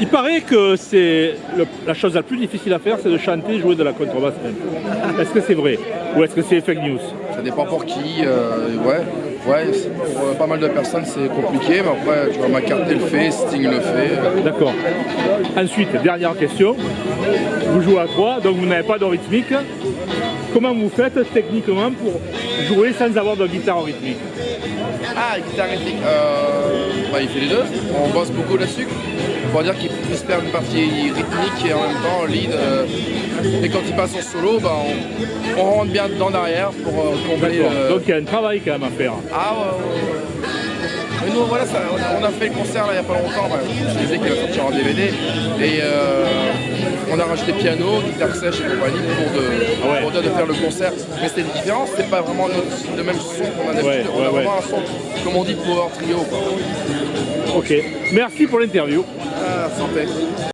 Il paraît que c'est la chose la plus difficile à faire, c'est de chanter et jouer de la contrebasse. Est-ce que c'est vrai Ou est-ce que c'est fake news? Ça dépend pour qui. euh, ouais, ouais pour euh, pas mal de personnes, c'est compliqué. Mais après, tu vois, McCartney le fait, Sting le fait. D'accord. Ensuite, dernière question. Vous jouez à trois, donc vous n'avez pas de rythmique. Comment vous faites techniquement pour jouer sans avoir de guitare rythmique? Ah, guitare rythmique. Euh, bah, il fait les deux. On bosse beaucoup là-dessus. Pour dire qu'il puisse faire une partie rythmique et en même temps lead. Euh, et quand il passe en solo, bah, on, on rentre bien dedans derrière pour euh, combler. Le- Donc il y a un travail quand même à faire. Ah ouais, ouais, ouais. Mais nous, voilà, ça- on a fait le concert là, il n'y a pas longtemps. bah, je disais qu'il va sortir en DVD. Et euh, on a rajouté piano, guitare sèche et compagnie pour, de, Ah ouais. pour dire de faire le concert. Mais c'était différent, c'était pas vraiment notre- le même son qu'on a d'habitude. Ouais, on a ouais, vraiment un son, comme on dit, power trio. Quoi. Ok. Merci pour l'interview. Ah, santé.